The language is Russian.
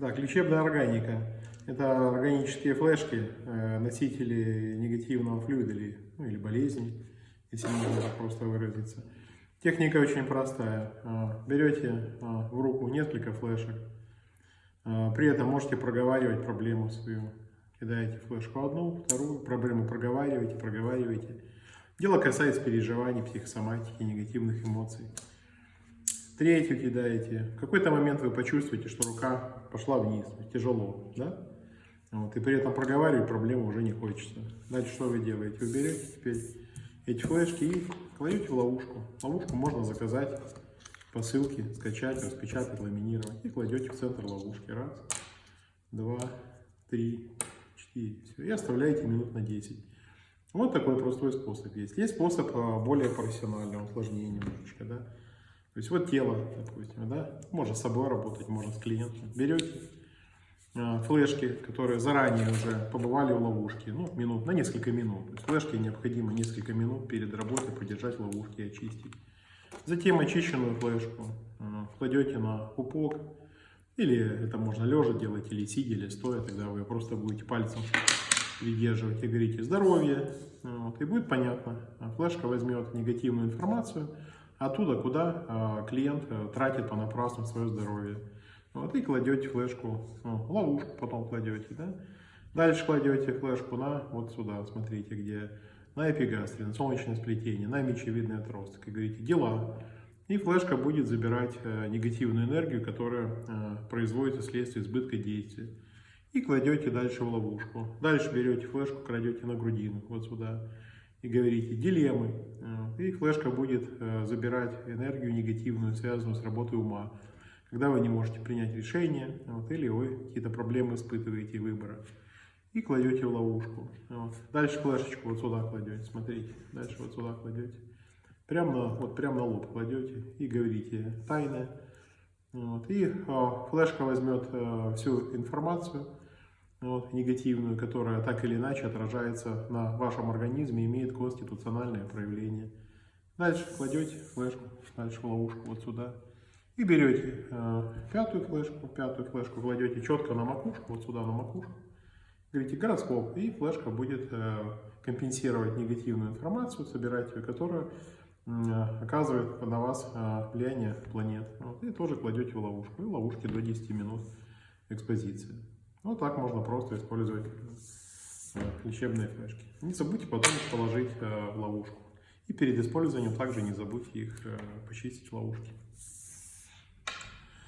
Так, лечебная органика. Это органические флешки, э, носители негативного флюида или, ну, или болезни, если можно так просто выразиться. Техника очень простая. А, Берете а, в руку несколько флешек, при этом можете проговаривать проблему свою. Кидаете флешку одну, вторую, проблему проговариваете, проговариваете. Дело касается переживаний, психосоматики, негативных эмоций. Третью кидаете. В какой-то момент вы почувствуете, что рука пошла вниз, тяжело, да? Вот, и при этом проговаривать проблему уже не хочется. Дальше что вы делаете? Вы берете теперь эти флешки и кладете в ловушку. Ловушку можно заказать по ссылке, скачать, распечатать, ламинировать. И кладете в центр ловушки. Раз, два, три, четыре. Все. И оставляете минут на 10. Вот такой простой способ есть. Есть способ а, более профессионального, сложнее немножечко, да. То есть вот тело, допустим, да, можно с собой работать, можно с клиентом. Берете э, флешки, которые заранее уже побывали в ловушке, ну, минут, на несколько минут. Флешки необходимо несколько минут перед работой подержать в ловушке и очистить. Затем очищенную флешку э, кладете на пупок, или это можно лежа делать, или сидя, или стоя, тогда вы просто будете пальцем придерживать и говорите здоровье, вот, и будет понятно. Флешка возьмет негативную информацию, оттуда, куда а, клиент э, тратит понапрасну свое здоровье. Вот, и кладете флешку, ну, ловушку потом кладете, да? Дальше кладете флешку на вот сюда, смотрите, где на эпигастре, на солнечное сплетение, на мечевидный отросток. И говорите «дела». И флешка будет забирать э, негативную энергию, которая э, производится вследствие избытка действия. И кладете дальше в ловушку. Дальше берете флешку, кладете на грудину, вот сюда и говорите дилеммы, и флешка будет э, забирать энергию негативную, связанную с работой ума. Когда вы не можете принять решение, вот, или вы какие-то проблемы испытываете выбора. И кладете в ловушку. Вот. Дальше флешечку вот сюда кладете, смотрите, дальше вот сюда кладете. Прямо на, вот, прямо на лоб кладете и говорите тайное. Вот. И э, флешка возьмет э, всю информацию, вот, негативную, которая так или иначе отражается на вашем организме, имеет конституциональное проявление. Дальше кладете флешку, дальше ловушку вот сюда. И берете э, пятую флешку, пятую флешку кладете четко на макушку, вот сюда на макушку. Говорите гороскоп, и флешка будет э, компенсировать негативную информацию, собирать ее, которая э, оказывает на вас э, влияние планет. Вот, и тоже кладете в ловушку. И ловушки до 10 минут экспозиции. Вот так можно просто использовать лечебные флешки. Не забудьте потом их положить э, в ловушку. И перед использованием также не забудьте их э, почистить в ловушке.